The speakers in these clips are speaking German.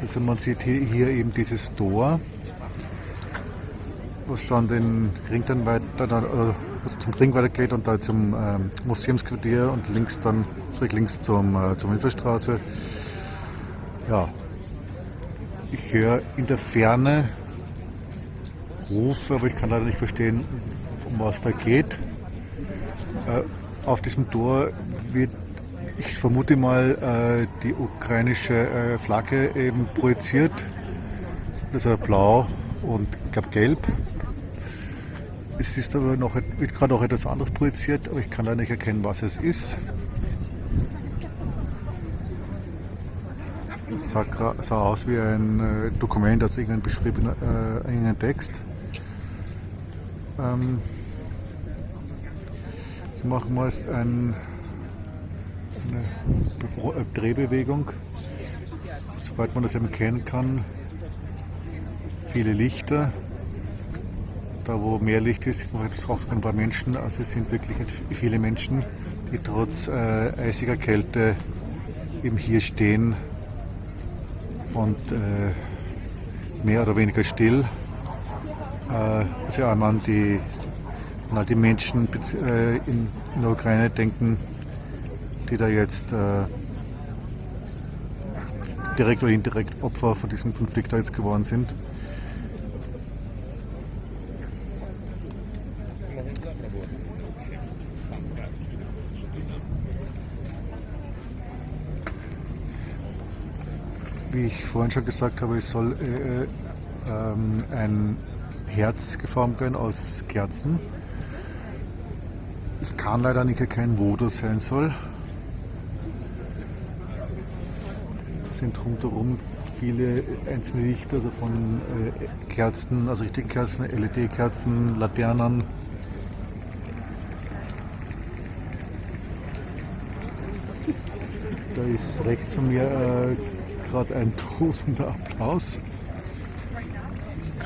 Also man sieht hier, eben dieses Tor, was dann den Ring dann weiter, äh, zum Ring weitergeht und da zum ähm, Museumsquartier und links dann schräg links zum, äh, zur Milchstraße. Ja, ich höre in der Ferne Rufe, aber ich kann leider nicht verstehen, um was da geht. Äh, auf diesem Tor wird, ich vermute mal, äh, die ukrainische äh, Flagge eben projiziert. Das ist blau und ich glaube gelb. Es ist aber noch, wird gerade auch etwas anderes projiziert, aber ich kann leider nicht erkennen, was es ist. Es sah, aus wie ein äh, Dokument, also irgendein beschriebener äh, irgendein Text. Ähm, ich mache meist ein, eine Drehbewegung, soweit man das eben kennen kann. Viele Lichter. Da wo mehr Licht ist, sieht man auch ein paar Menschen. Also es sind wirklich viele Menschen, die trotz äh, eisiger Kälte eben hier stehen und äh, mehr oder weniger still. Äh, also an die, an die Menschen äh, in, in, der Ukraine denken, die da jetzt äh, direkt oder indirekt Opfer von diesem Konflikt jetzt geworden sind. Wie ich vorhin schon gesagt habe, es soll äh, ähm, ein Herz geformt werden aus Kerzen. Ich kann leider nicht erkennen, wo das sein soll. Sind rundherum viele einzelne Lichter, also von äh, Kerzen, also richtigen Kerzen, LED-Kerzen, Laternen. Da ist rechts von mir äh, gerade ein tosender Applaus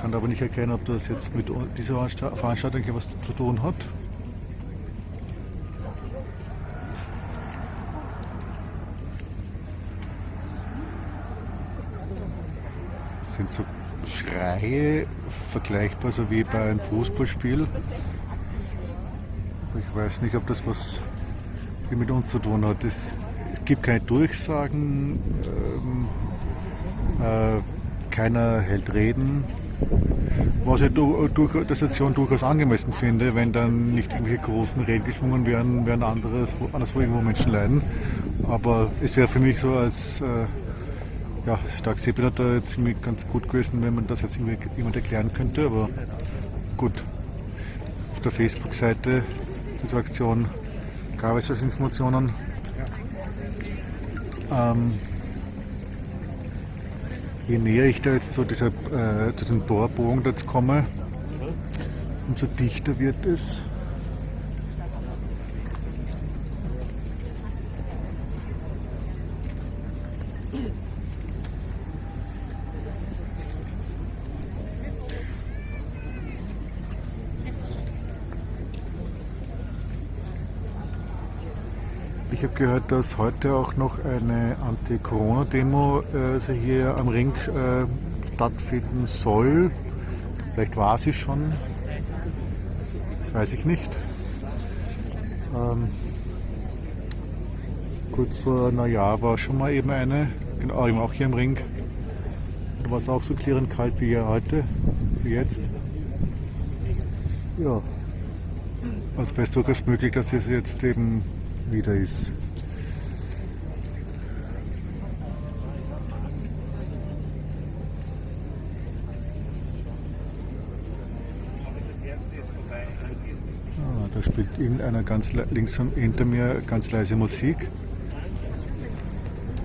kann aber nicht erkennen, ob das jetzt mit dieser Veranstaltung hier was zu tun hat. Das sind so Schreie, vergleichbar so wie bei einem Fußballspiel. Ich weiß nicht, ob das was mit uns zu tun hat. Es, es gibt keine Durchsagen, ähm, äh, keiner hält Reden. Was ich durch der Situation durchaus angemessen finde, wenn dann nicht irgendwelche großen Reden geschwungen werden, werden anderes, anderswo irgendwo Menschen leiden. Aber es wäre für mich so als äh, ja, Stark-Seepiloter ziemlich ganz gut gewesen, wenn man das jetzt jemand erklären könnte. Aber gut, auf der Facebook-Seite dieser Aktion gab es solche Informationen. Ähm, je näher ich da jetzt zu, dieser, äh, zu dem Torbogen jetzt komme, umso dichter wird es. Ich habe gehört, dass heute auch noch eine Anti-Corona-Demo äh, also hier am Ring äh, stattfinden soll. Vielleicht war sie schon, weiß ich nicht. Ähm, kurz vor Neujahr war schon mal eben eine, genau, eben auch hier im Ring. Da war es auch so klirrend kalt wie heute, wie jetzt. Ja, wäre es durchaus möglich, dass es jetzt eben wieder ist. Ah, da spielt irgendeiner ganz links hinter mir ganz leise Musik.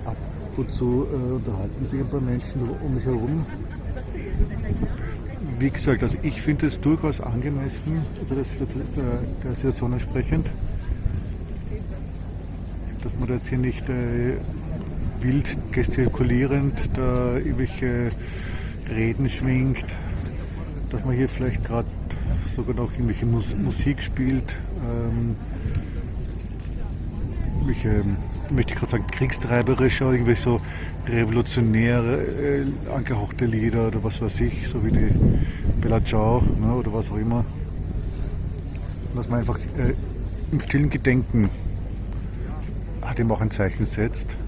Ab und zu äh, unterhalten sich ein paar Menschen um mich herum wie gesagt, also ich finde es durchaus angemessen, also das, das ist der, der Situation entsprechend, man jetzt hier nicht äh, wild gestikulierend da irgendwelche Reden schwingt, dass man hier vielleicht gerade sogar noch irgendwelche Mus Musik spielt, ähm, irgendwelche möchte ich gerade sagen, kriegstreiberischer, irgendwie so revolutionäre, äh, angehauchte Lieder oder was weiß ich, so wie die Bella Ciao ne, oder was auch immer. Dass man einfach äh, im stillen Gedenken ihm auch ein Zeichen setzt.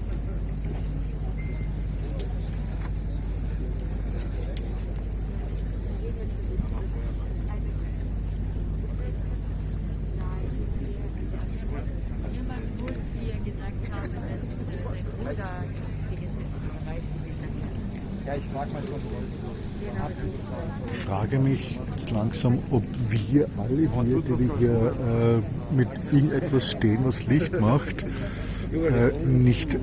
Ich frage mich jetzt langsam, ob wir alle hier, die wir hier äh, mit irgendetwas stehen, was Licht macht, nicht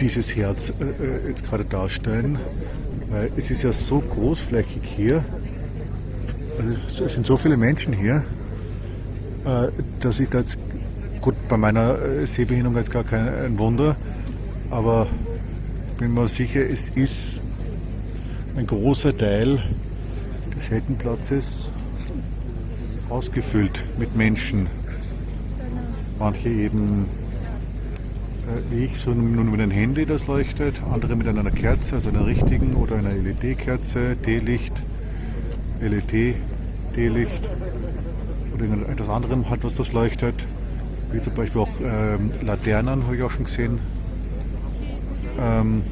dieses Herz äh, äh jetzt gerade darstellen. Weil es ist ja so großflächig hier, also es sind so viele Menschen hier, äh, dass ich da jetzt, gut, bei meiner äh, Sehbehinderung jetzt gar kein Wunder, aber bin mir sicher, es ist ein großer Teil des Heldenplatzes ausgefüllt mit Menschen. Manche eben äh, ich, so nur mit einem Handy, das leuchtet, andere mit einer Kerze, also einer richtigen oder einer LED-Kerze, D-Licht, LED, D-Licht oder etwas anderem hat, was das leuchtet. Wie zum Beispiel auch ähm, Laternen, habe ich auch schon gesehen. Ähm,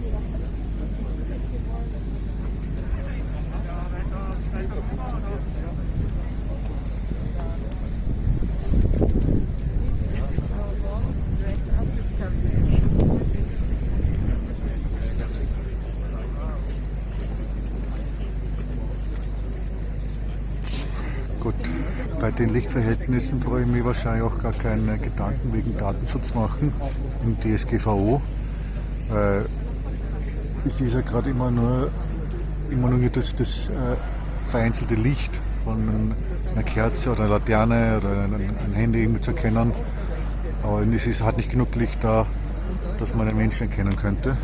Gut, Lichtverhältnissen brauche ich mir wahrscheinlich auch gar keine Gedanken wegen Datenschutz machen im DSGVO. Äh, es ist ja gerade immer nur, immer nur das, das äh, vereinzelte Licht von einer Kerze oder einer Laterne oder ein, ein Handy irgendwie zu erkennen. Aber es ist, hat nicht genug Licht da, dass man einen Menschen erkennen könnte.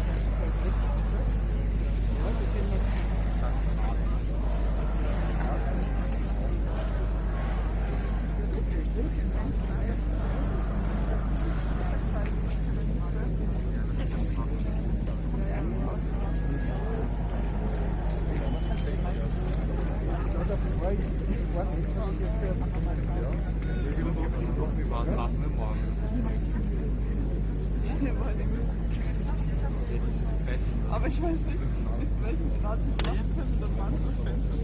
Aber ich weiß nicht, bis zu welchem Grad es machen können, dass man das Fenster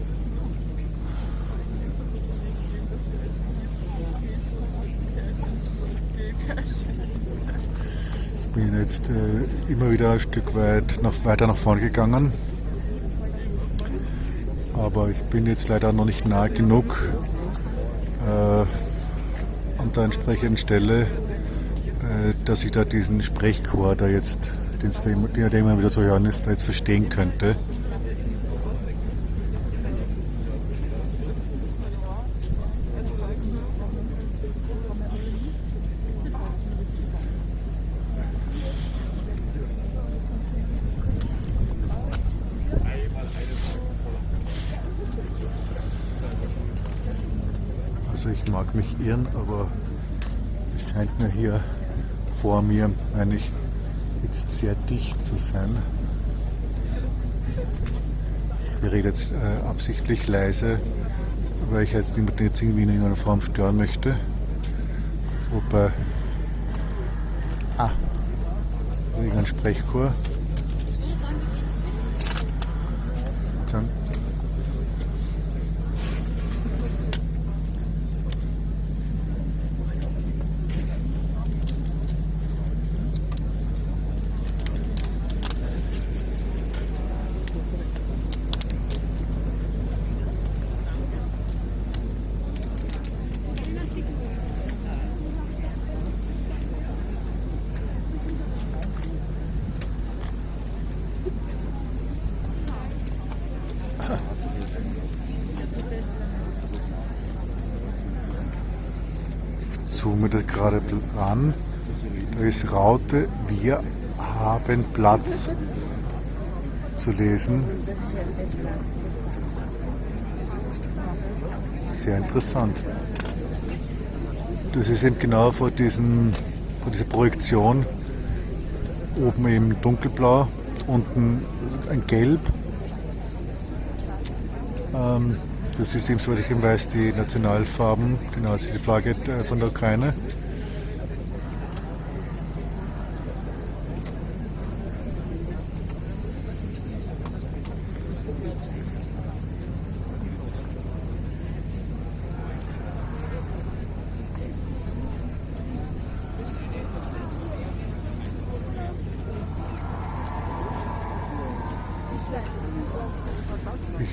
Ich bin jetzt äh, immer wieder ein Stück weit nach, weiter nach vorne gegangen. Aber ich bin jetzt leider noch nicht nah genug äh, an der entsprechenden Stelle, dass ich da diesen Sprechchor da jetzt den immer wieder zu hören ist, da jetzt verstehen könnte. Also ich mag mich irren, aber es scheint mir hier vor mir eigentlich jetzt sehr dicht zu sein. Ich rede jetzt äh, absichtlich leise, weil ich jetzt niemanden jetzt irgendwie in irgendeiner Form stören möchte. Wobei. Ah, irgendein Sprechchor. Dann zoome das gerade an. Da ist Raute, wir haben Platz zu lesen. Sehr interessant. Das ist eben genau vor, diesen, vor dieser Projektion, oben eben dunkelblau, unten ein Gelb. Ähm, das ist eben, soweit ich eben weiß, die Nationalfarben, genau, also die Flagge äh, von der Ukraine.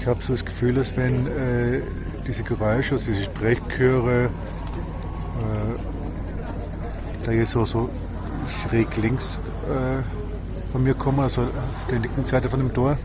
Habe so das Gefühl, dass wenn äh, diese Geräusche, also diese Sprechchöre, äh, da hier so, so schräg links äh, von mir kommen, also auf der linken Seite von dem Tor,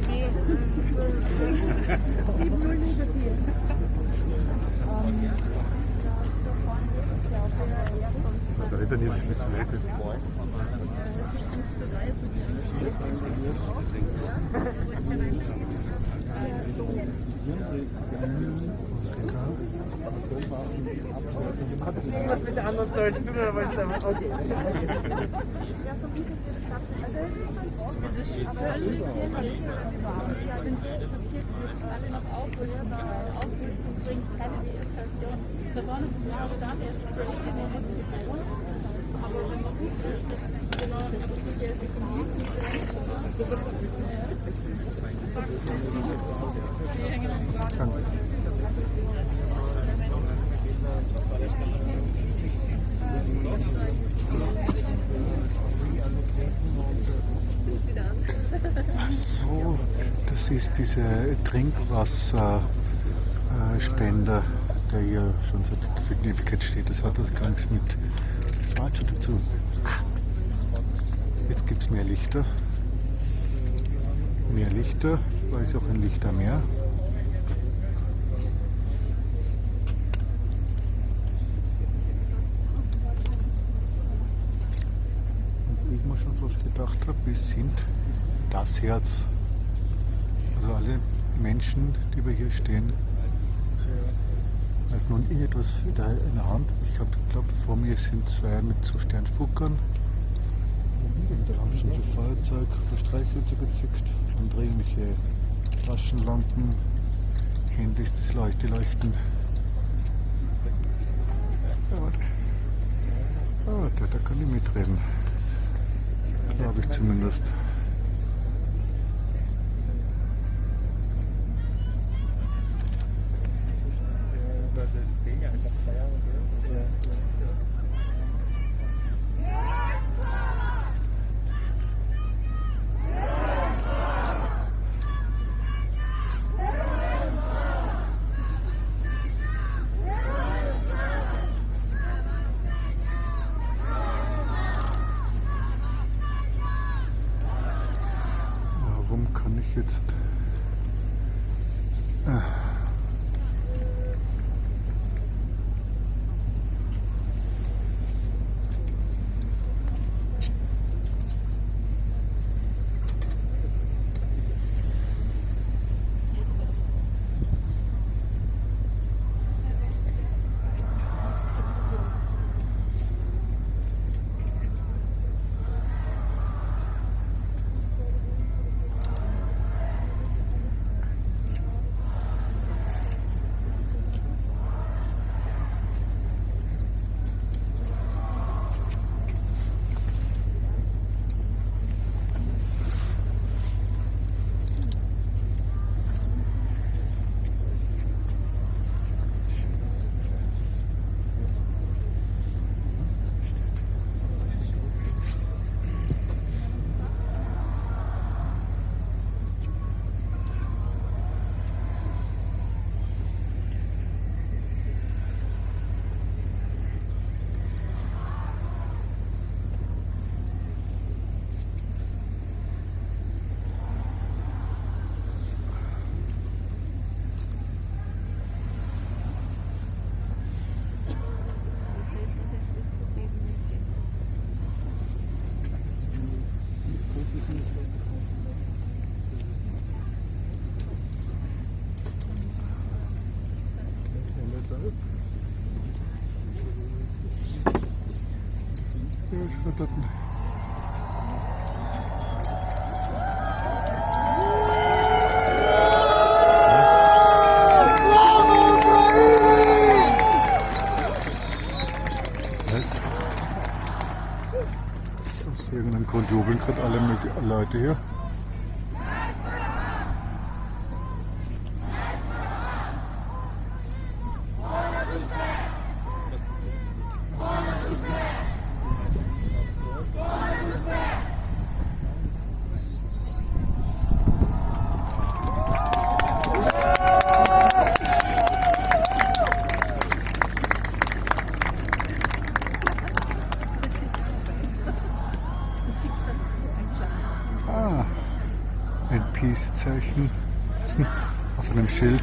AB. 7-0 negativ. da hätte er nicht mit zu lesen. Hat das irgendwas mit der anderen Säule zu tun oder wolltest du einfach. Okay. So, das ist dieser Trinkwasserspender, der hier schon seit Ewigkeit steht. Das hat das gar nichts mit Falscher dazu. Jetzt gibt es mehr Lichter. Mehr Lichter, weil es auch ein Lichtermeer. Und wie ich mir schon fast gedacht habe, wir sind das Herz. Also alle Menschen, die wir hier stehen, hat nun irgendetwas in der, Hand. Ich glaube, vor mir sind zwei mit so Sternspuckern. Und da haben schon so Feuerzeug Streichhölzer gezückt. Andere irgendwelche Taschenlampen, Handys, die leuchten. Die leuchten. Ah, warte, da kann ich mitreden. Glaube ich zumindest. Was? Aus irgendeinem Grund jubeln gerade alle Leute hier. Ah, ein Peace-Zeichen auf einem Schild.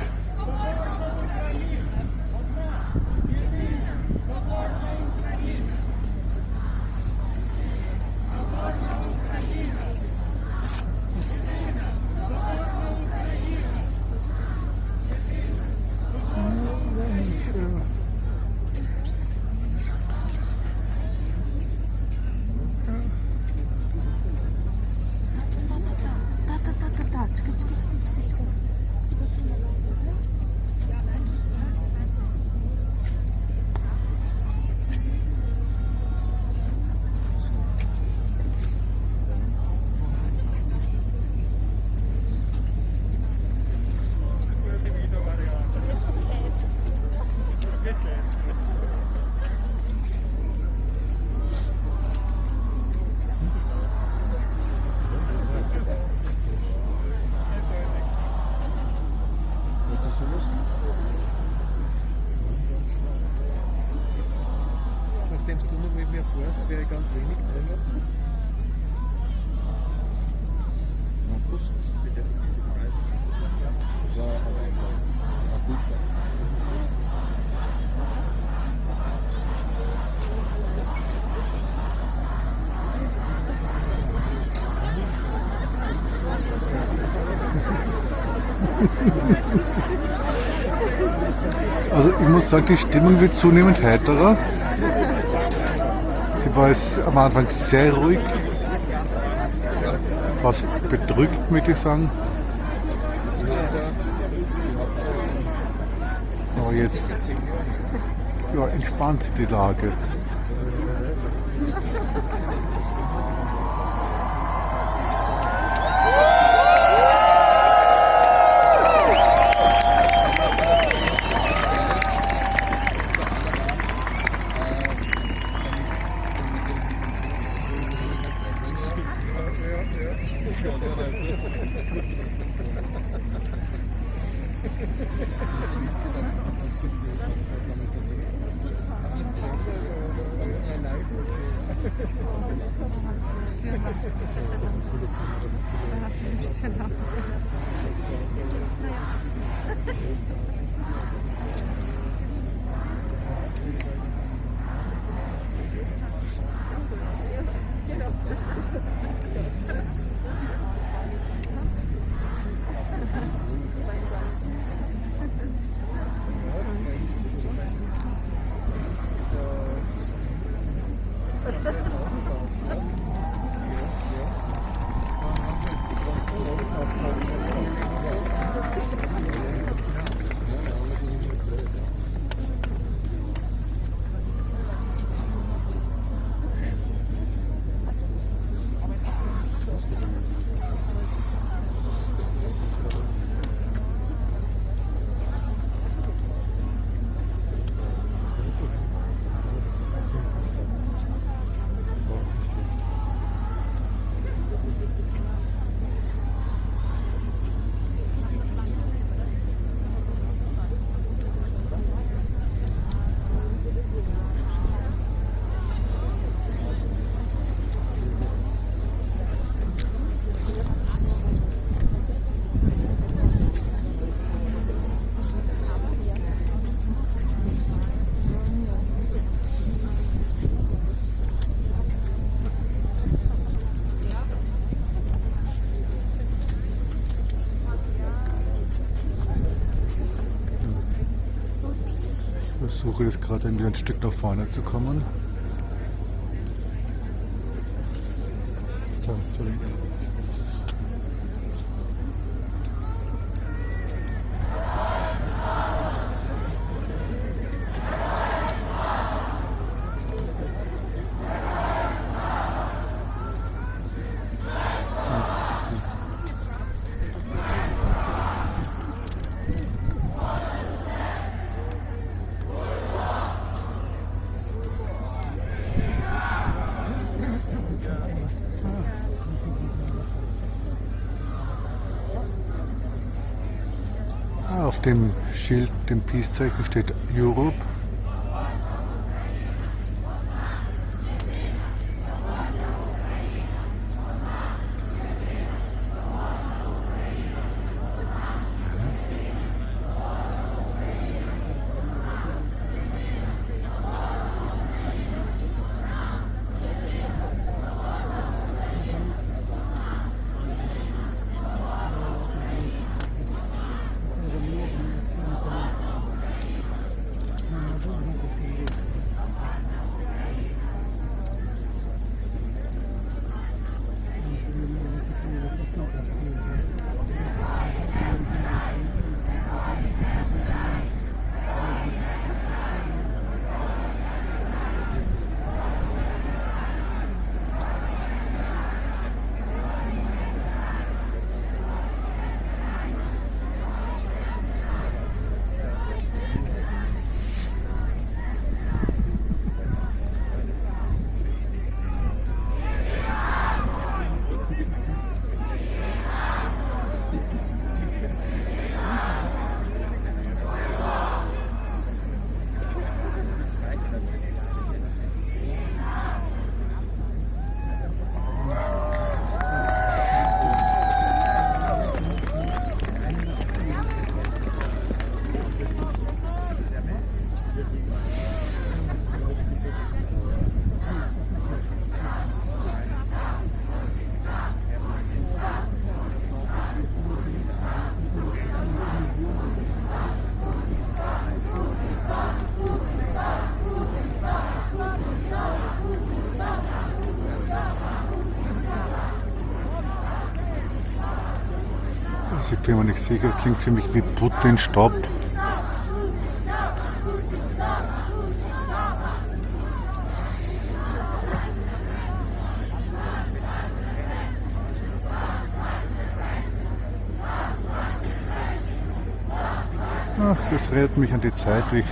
Nachdem mir fährst, wäre ganz wenig drin. Markus, bitte. So, aber einfach. Ja, gut. Also ich muss sagen, die Stimmung wird zunehmend heiterer. War es am Anfang sehr ruhig, fast bedrückt, möchte ich sagen. Aber jetzt ja, entspannt die Lage. Versuche jetzt gerade ein Stück nach vorne zu kommen. Ah, Auf dem Schild, dem Peace-Zeichen steht Europe. Ich bin mir nicht sicher, klingt für mich wie Putin Stopp. Ach, das erinnert mich an die Zeit, wie ich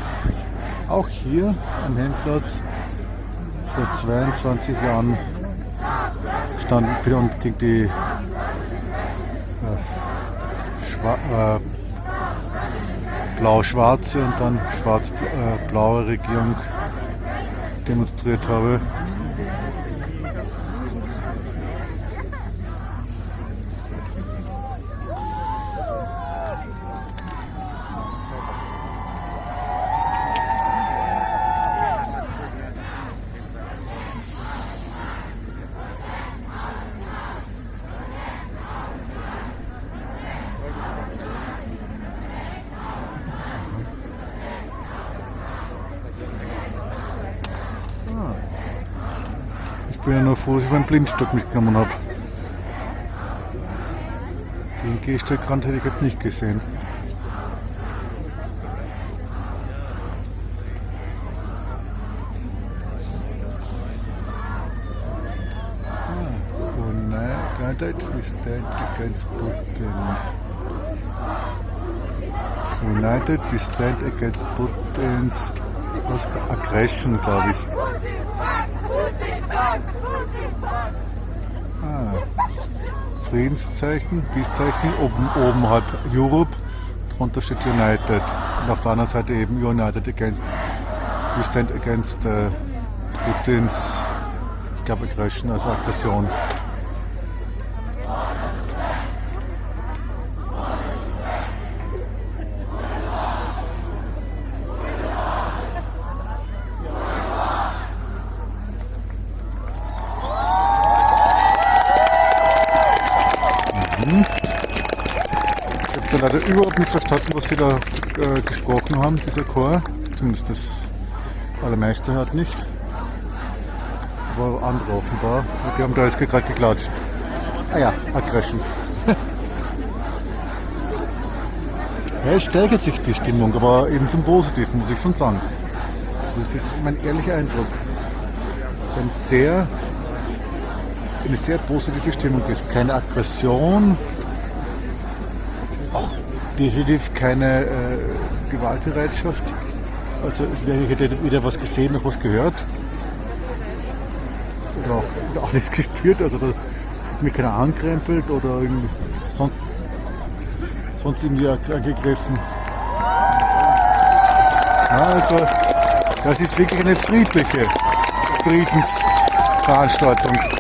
auch hier am Helmplatz vor 22 Jahren stand und gegen die äh, blau-schwarze und dann schwarz-blaue Regierung demonstriert habe. Ich dass ich meinen Blindstock mitgenommen habe. Den Gehstegrand hätte ich jetzt nicht gesehen. Ah, United we stand against Putin. United we stand against Putin's was, aggression, glaube ich. Friedenszeichen, Peacezeichen, oben, oben halt Europe, drunter steht United. Und auf der anderen Seite eben United against, we stand against äh, Putins, ich glaube Aggression, also Aggression. Leider überhaupt nicht verstanden, was sie da äh, gesprochen haben, dieser Chor. Zumindest das allermeiste hat nicht. Aber andere offenbar. Die haben da jetzt gerade geklatscht. Ah ja, Aggression. ja, es steigert sich die Stimmung, aber eben zum Positiven, muss ich schon sagen. Das ist mein ehrlicher Eindruck. Es ist ein sehr, eine sehr positive Stimmung ist. Keine Aggression, definitiv keine äh, Gewaltbereitschaft. Also ich hätte weder was gesehen noch was gehört. Oder auch, auch nichts gespürt. Also da hat mir keiner ankrempelt oder sonst, sonst irgendwie angegriffen. Ja, also das ist wirklich eine friedliche Friedensveranstaltung.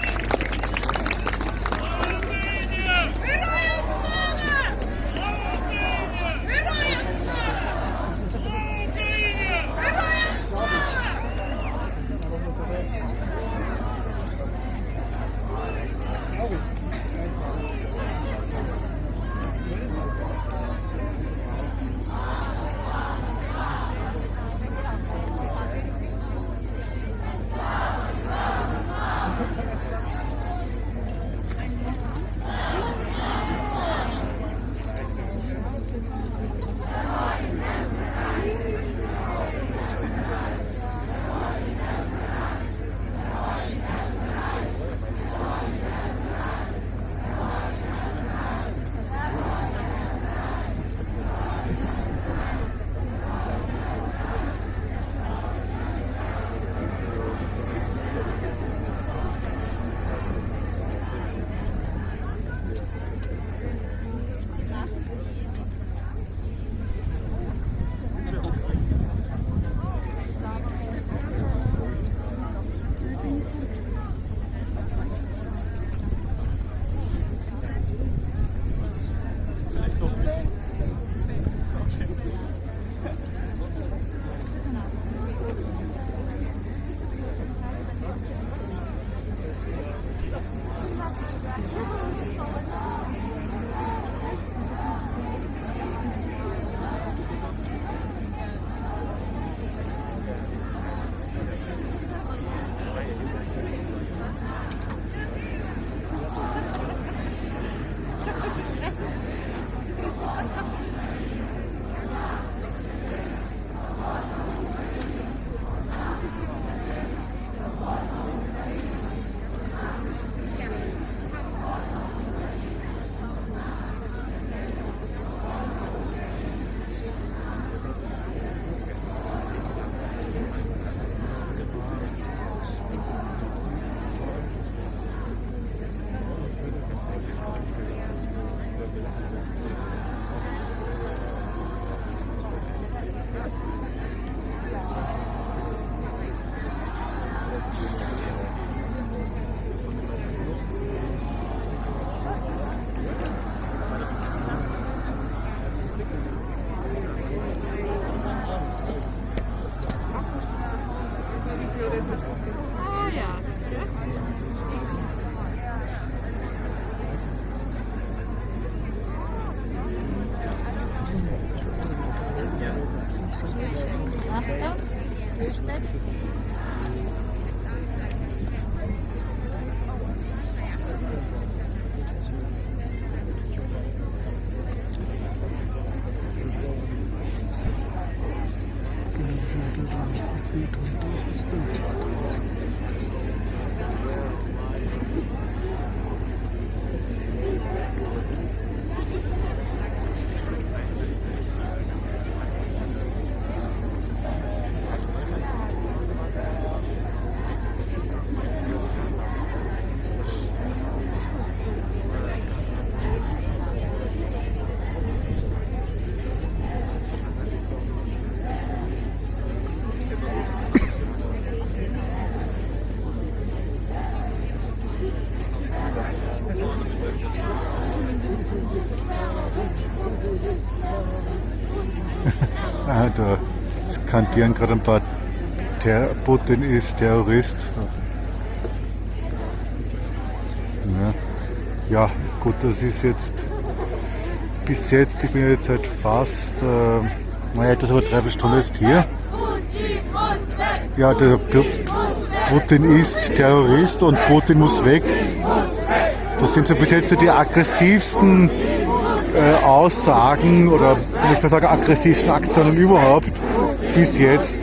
Skandieren gerade ein paar Ter Putin ist Terrorist. Ja. ja, gut, das ist jetzt bis jetzt, ich bin jetzt seit fast, äh, naja, etwas über drei Stunden jetzt hier. Ja, der, der Putin ist Terrorist und Putin muss weg. Das sind so bis jetzt die aggressivsten äh, Aussagen oder wenn ich mal sagen, aggressivsten Aktionen überhaupt bis jetzt.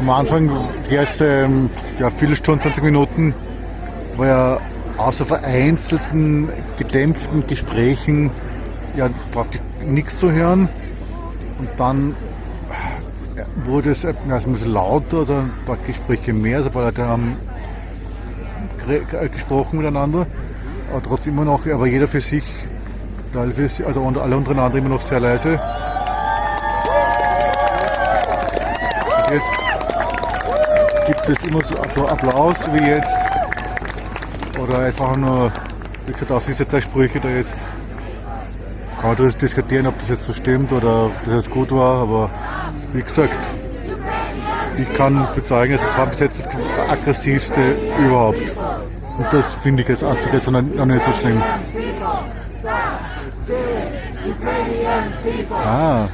Am Anfang, die ersten ja, Viertelstunde, 20 Minuten, war ja außer vereinzelten, gedämpften Gesprächen ja praktisch nichts zu hören. Und dann wurde es also ein bisschen lauter, also ein paar Gespräche mehr, also ein paar Leute haben gesprochen miteinander, aber trotzdem immer noch, aber jeder für sich, also alle untereinander immer noch sehr leise. Jetzt gibt es immer so Applaus wie jetzt, oder einfach nur, wie gesagt, aus diese zwei Sprüche da jetzt kann man darüber diskutieren, ob das jetzt so stimmt oder ob das jetzt gut war, aber wie gesagt, ich kann bezeugen, es war bis jetzt das aggressivste überhaupt. Und das finde ich jetzt einzige, sondern noch nicht so schlimm. Ah.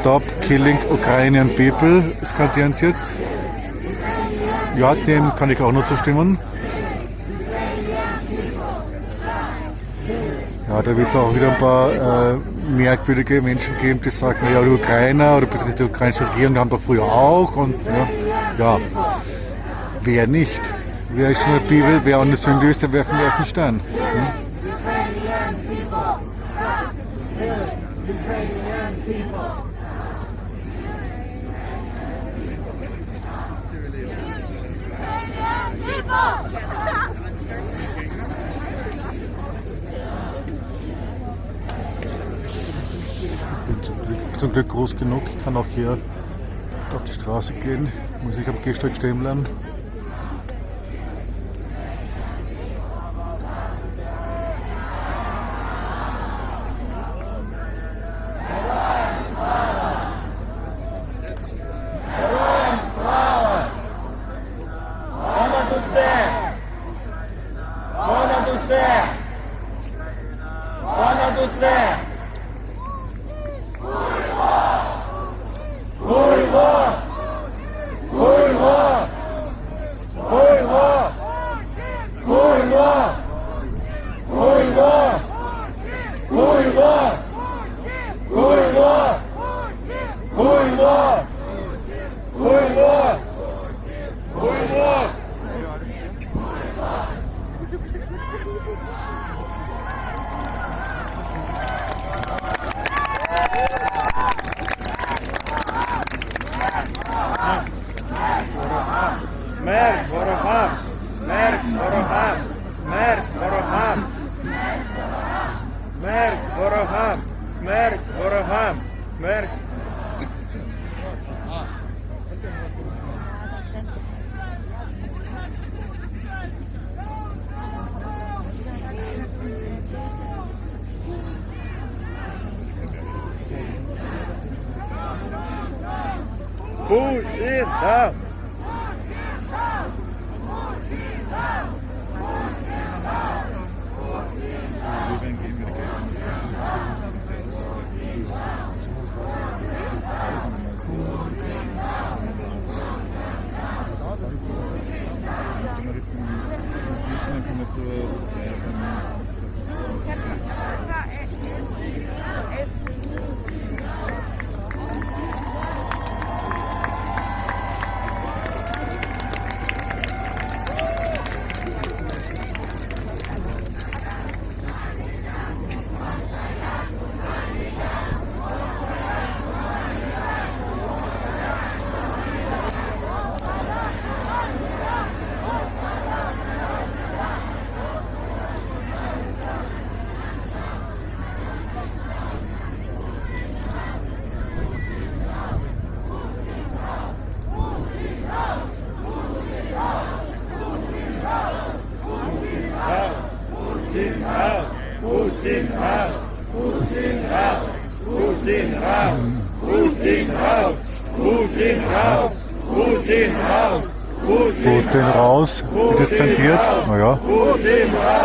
Stop killing Ukrainian people, skandieren sie jetzt. Ja, dem kann ich auch nur zustimmen. Ja, da wird es auch wieder ein paar äh, merkwürdige Menschen geben, die sagen, ja, die Ukrainer oder beziehungsweise die ukrainische Regierung haben doch früher auch und ja, ja wer nicht? Wer ist in der Bibel, wer der Sünde ist, der werfen den ersten Stein. Zum Glück groß genug. Ich kann auch hier auf die Straße gehen. Muss ich am Gehsteig stehen bleiben.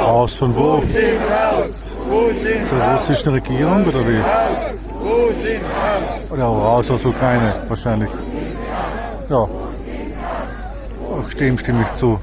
Raus von wo? Der russischen Regierung oder wie? Oder raus aus Ukraine wahrscheinlich. Ja. Auch dem stimme ich zu.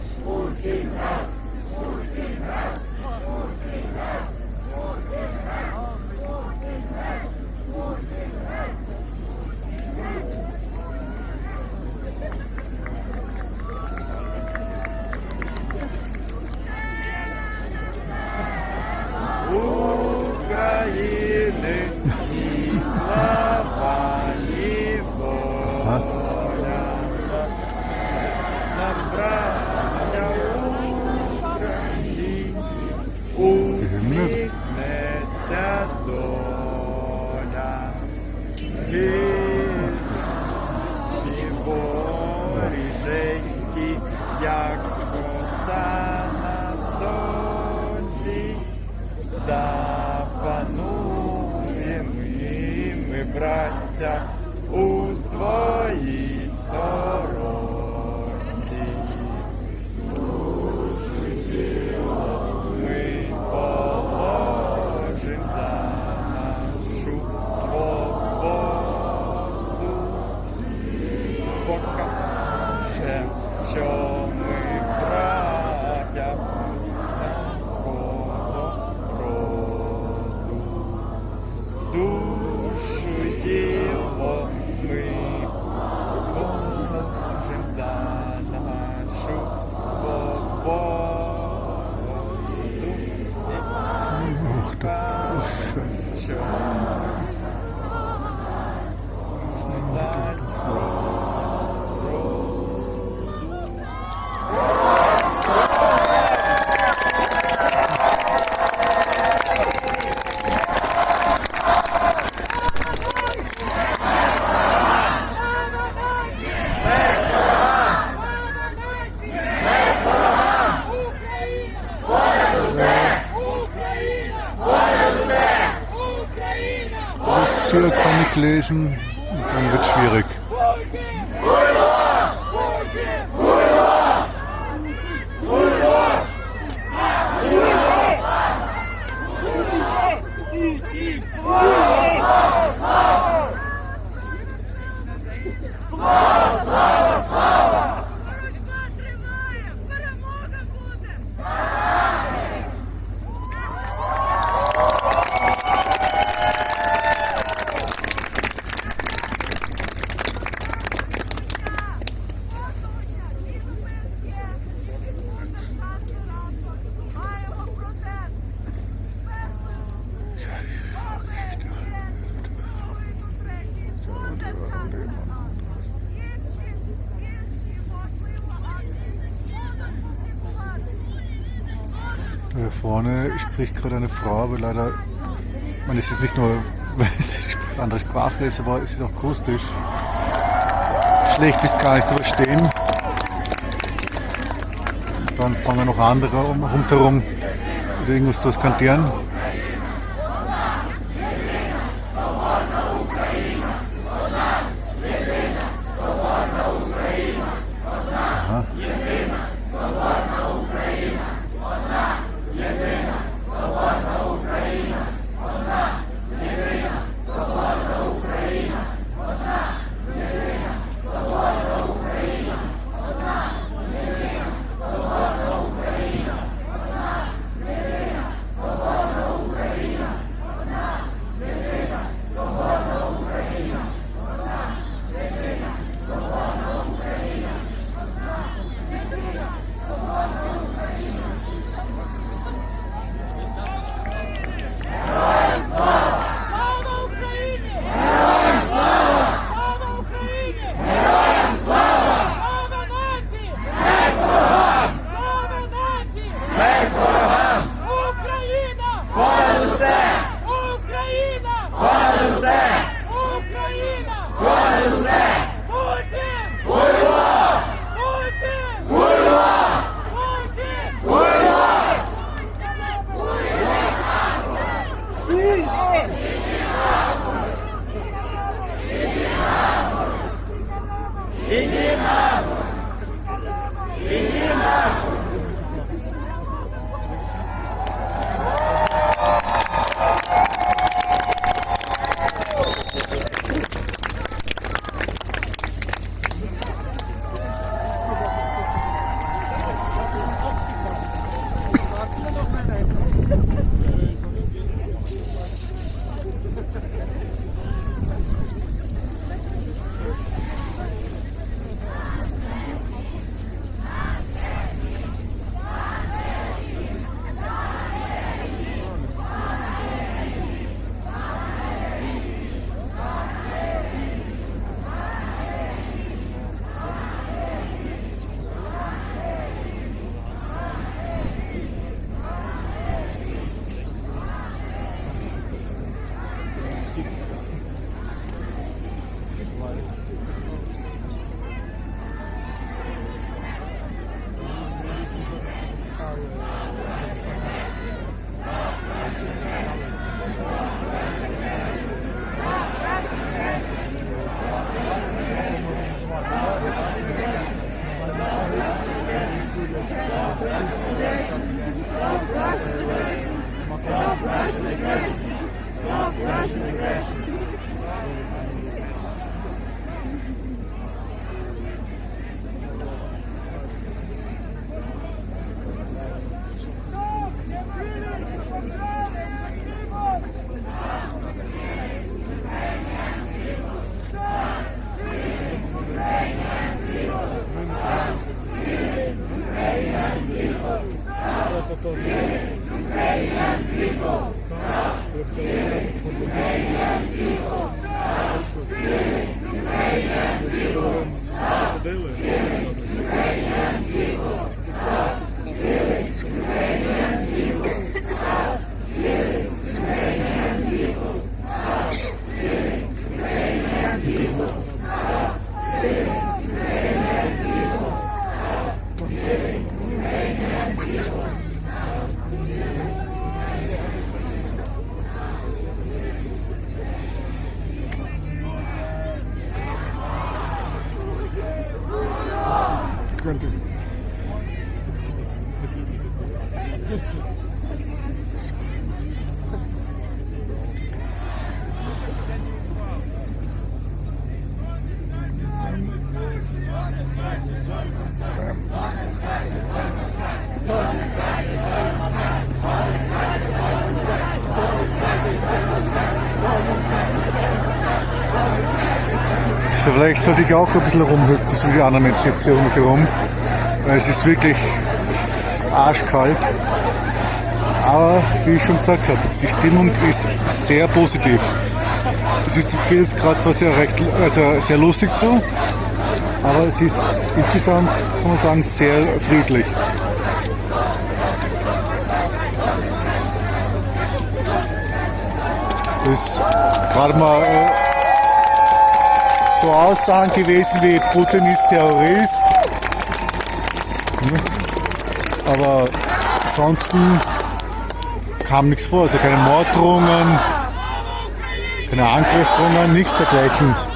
Kann spricht gerade eine Frau, aber leider, ich meine, es ist nicht nur, weil es eine andere Sprache ist, aber es ist auch akustisch schlecht bis gar nicht zu verstehen. Dann fangen noch andere um, rundherum irgendwas zu skandieren. Vielleicht sollte ich auch ein bisschen rumhüpfen, so wie die anderen Menschen jetzt hier um mich herum. Es ist wirklich arschkalt. Aber wie ich schon gesagt habe, die Stimmung ist sehr positiv. Es ist, geht jetzt gerade zwar sehr, recht, also sehr lustig zu, aber es ist insgesamt, kann man sagen, sehr friedlich. Ist gerade mal äh, so Aussagen gewesen wie Putin ist Terrorist. Aber ansonsten kam nichts vor, also keine Morddrohungen, keine Angriffsdrohungen, nichts dergleichen.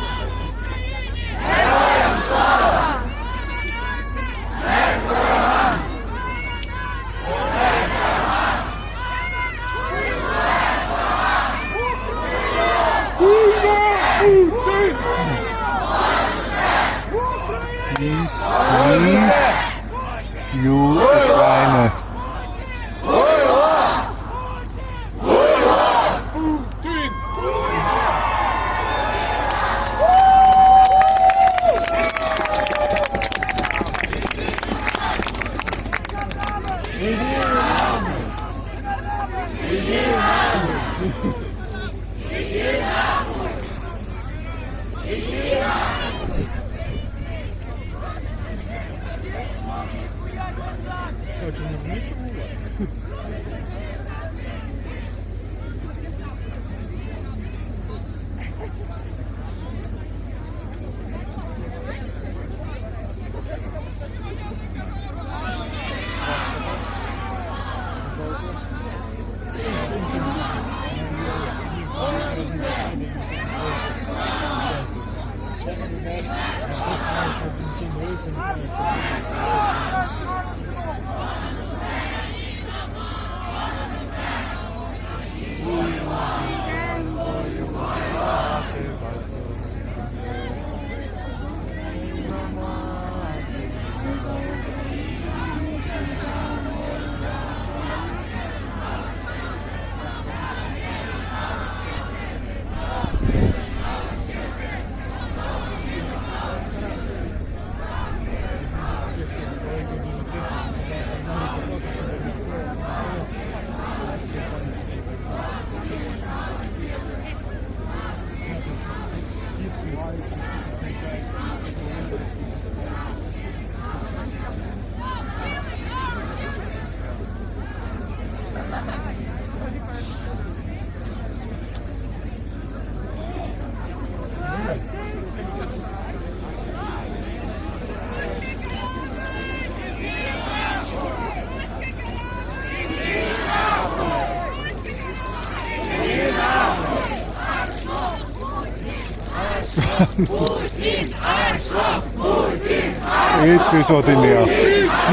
Jetzt ist ordinär.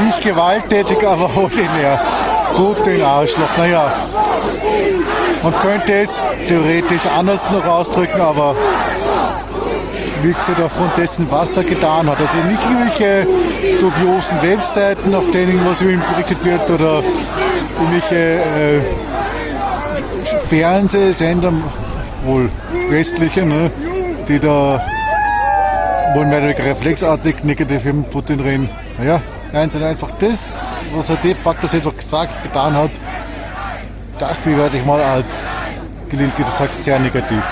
Nicht gewalttätig, aber ordinär. Putin Arschloch. Naja, man könnte es theoretisch anders noch ausdrücken, aber wie gesagt, aufgrund dessen, was er getan hat. Also nicht irgendwelche dubiosen Webseiten, auf denen was über ihn berichtet wird oder irgendwelche äh, Fernsehsender, wohl westliche, ne, die da wollen weniger reflexartig negativ über Putin reden. Naja, nein, sondern einfach das, was er de facto auch gesagt, getan hat, das bewerte ich mal als, gelinde gesagt, sehr negativ.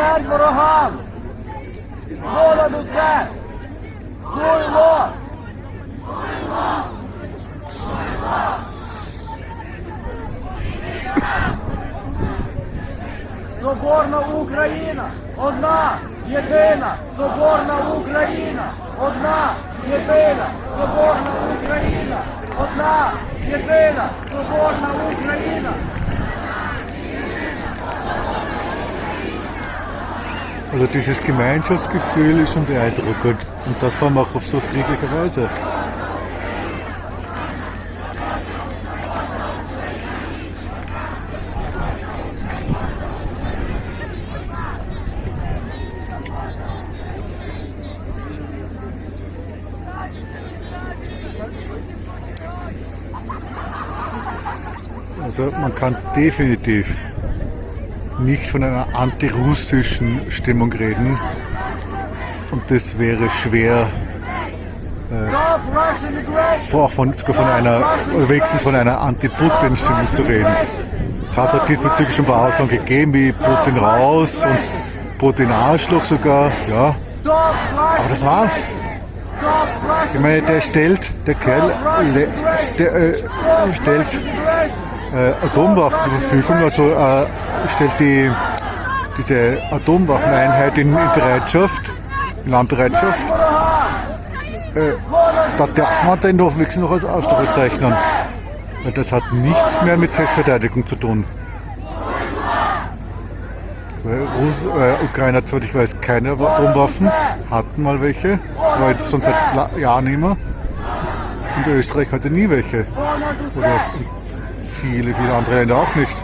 Смерть ворогам! Понад усе! Хуйло! Соборна Україна! Одна! Єдина! Соборна Україна! Одна! Єдина! Соборна Україна! Одна! Єдина! Соборна Україна! Also dieses Gemeinschaftsgefühl ist schon beeindruckend. Und das vor allem auch auf so friedliche Weise. Also man kann definitiv nicht von einer antirussischen Stimmung reden. Und das wäre schwer, aggression! auch von, sogar von einer, wenigstens von einer Anti-Putin-Stimmung zu reden. Es hat halt diesbezüglich schon ein paar Aussagen gegeben, wie Putin raus und Putin Arschloch sogar, ja. Aber das war's. Ich meine, der stellt, der Kerl, der äh, stellt äh, Atomwaffen zur Verfügung, also äh, stellt die, diese Atomwaffeneinheit in, in Bereitschaft, in Landbereitschaft. Äh, da darf man den wenigstens noch als Arschloch bezeichnen. Weil das hat nichts mehr mit Selbstverteidigung zu tun. Weil Russ, äh, Ukraine hat, soweit ich weiß, keine Atomwaffen, hatten mal welche, aber jetzt schon seit Jahren mehr. Und Österreich hatte nie welche. Oder viele, viele andere Länder auch nicht.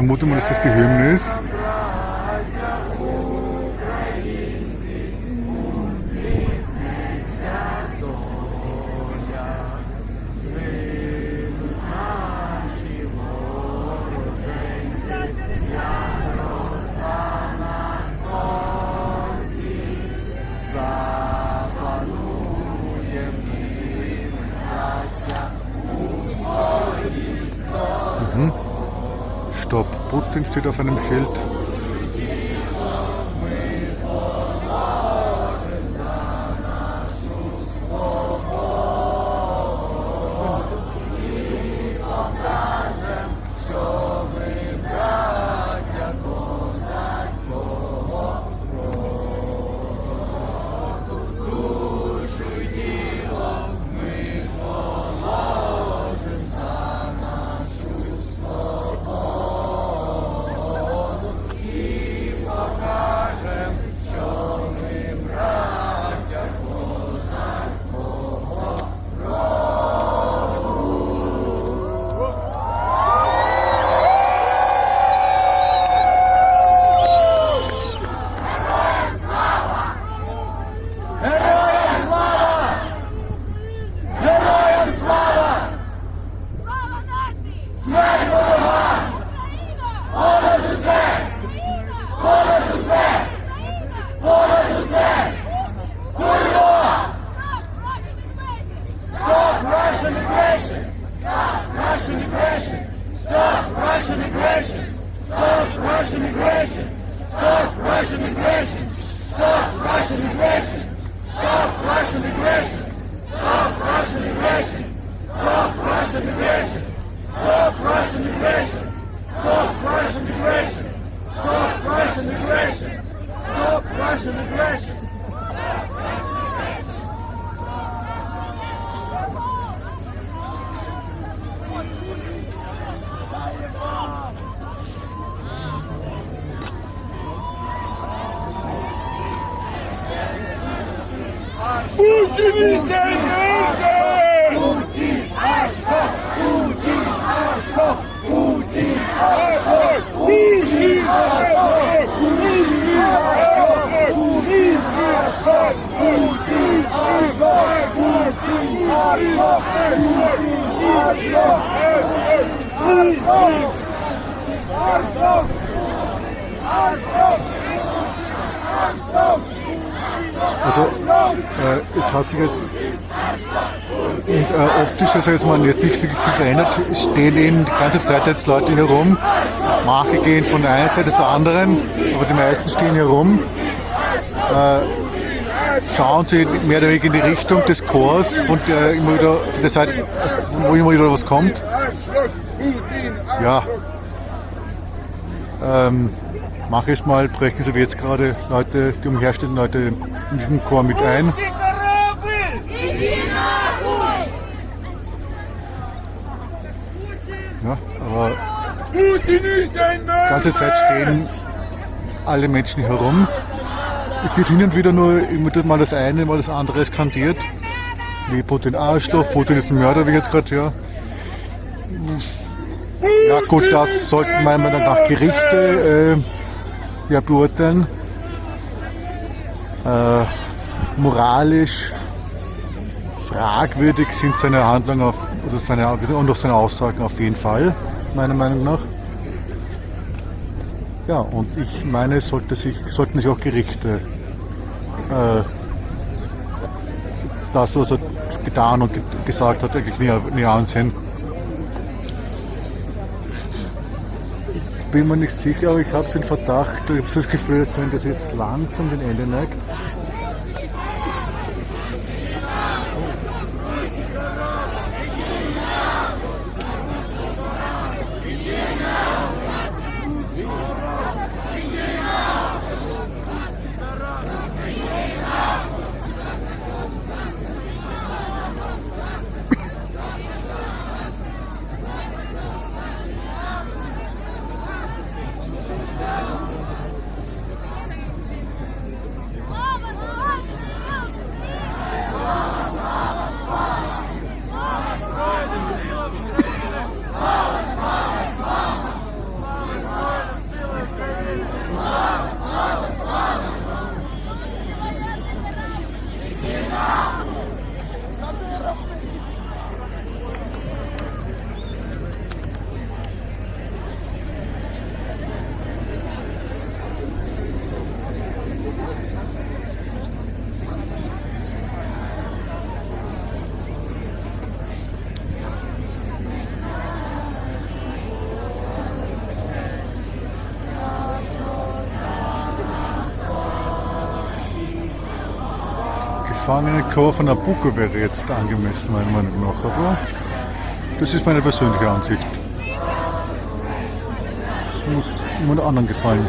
Vermute mal, dass das die Hymne ist. Aggression! Stop Russian aggression! Stop Russian aggression! Stop Russian aggression! Stop Russian aggression! Stop Russian aggression! Stop Russian aggression! Stop Russian aggression! Stop Russian aggression! Stop Russian aggression! Stop Russian aggression! Stop Russian aggression! Arslov! Arslov! Arslov! Also äh, es hat sich jetzt und, äh, optisch, also jetzt mal nicht viel verändert. Es stehen eben die ganze Zeit jetzt Leute hier rum. Manche gehen von der einen Seite zur anderen, aber die meisten stehen hier rum. Äh, schauen sie mehr oder weniger in die Richtung des Chors und äh, immer wieder von der Seite, wo immer wieder was kommt. Ja. Ähm, mache ich es mal, brechen sie jetzt gerade Leute, die umherstehen, Leute in diesen Chor mit ein. Ja, aber die ganze Zeit stehen alle Menschen herum. Es wird hin und wieder nur mal das eine, mal das andere skandiert. Wie Putin Arschloch, Putin ist ein Mörder, wie jetzt gerade, ja. Ja gut, das sollten meiner Meinung nach Gerichte äh, ja, beurteilen. Äh, moralisch fragwürdig sind seine Handlungen auf, oder seine, und auch seine Aussagen auf jeden Fall, meiner Meinung nach. Ja, und ich meine, sollte sich, sollten sich auch Gerichte äh, das, was er getan und ge gesagt hat, eigentlich näher, näher ansehen. Bin mir nicht sicher, aber ich habe den Verdacht, ich habe das Gefühl, dass wenn das jetzt langsam den Ende neigt, Gefangenenchor von Nabucco wäre jetzt angemessen, meiner Meinung nach. Aber das ist meine persönliche Ansicht. Das muss jemand anderen gefallen.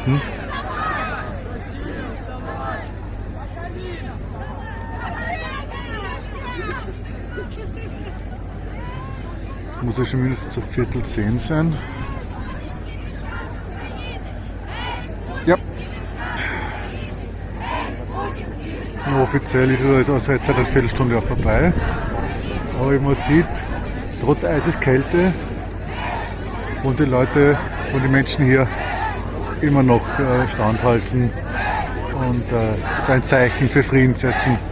Halten. Muss ja schon mindestens zu Viertel zehn sein. Ja. Offiziell ist es also jetzt seit einer Viertelstunde auch vorbei. Aber wie man sieht, trotz Eiseskälte und die Leute und die Menschen hier immer noch äh, standhalten und äh, jetzt ein Zeichen für Frieden setzen.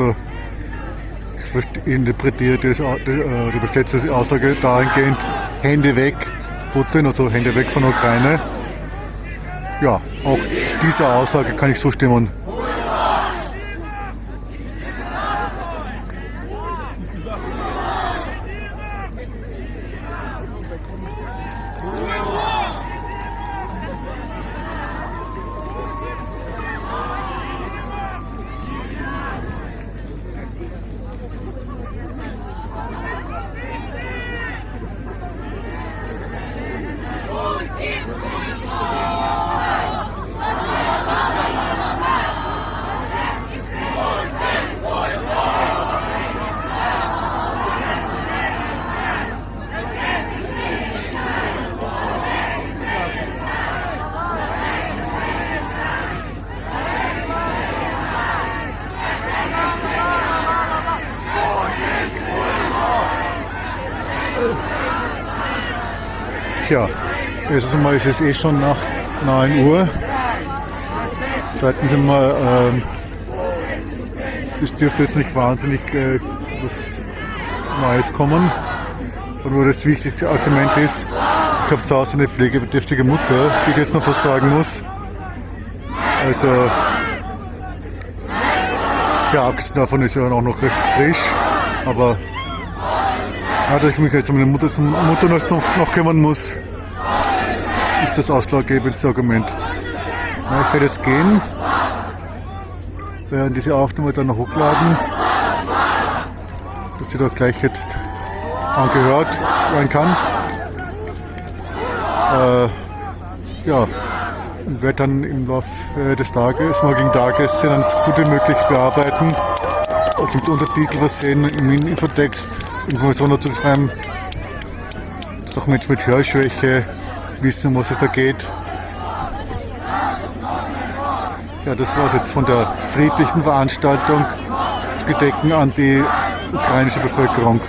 Also ich interpretiere das, die, äh, übersetze die Aussage dahingehend, Hände weg Putin, also Hände weg von der Ukraine. Ja, auch dieser Aussage kann ich zustimmen. Erstens einmal ist es eh schon nach 9 Uhr. Zweitens einmal, ähm, es dürfte jetzt nicht wahnsinnig äh, was Neues kommen. Und nur das wichtigste Argument ist, ich habe zu Hause eine pflegebedürftige Mutter, die ich jetzt noch versorgen muss. Also, ja, abgesehen davon ist sie auch noch recht frisch, aber ja, dass ich mich jetzt um meine Mutter, Mutter noch, noch kümmern muss, ist das ausschlaggebendste. Ja, ich werde jetzt gehen, werden diese Aufnahme dann noch hochladen, dass sie da gleich jetzt angehört werden kann. Äh, ja, und werde dann im Laufe des Tages, morgigen Tages, sie dann so gut wie möglich bearbeiten, also mit Untertitel versehen, im Infotext Informationen zu schreiben, dass auch Menschen mit Hörschwäche wissen, um was es da geht. Ja, das war es jetzt von der friedlichen Veranstaltung zu gedenken an die ukrainische Bevölkerung.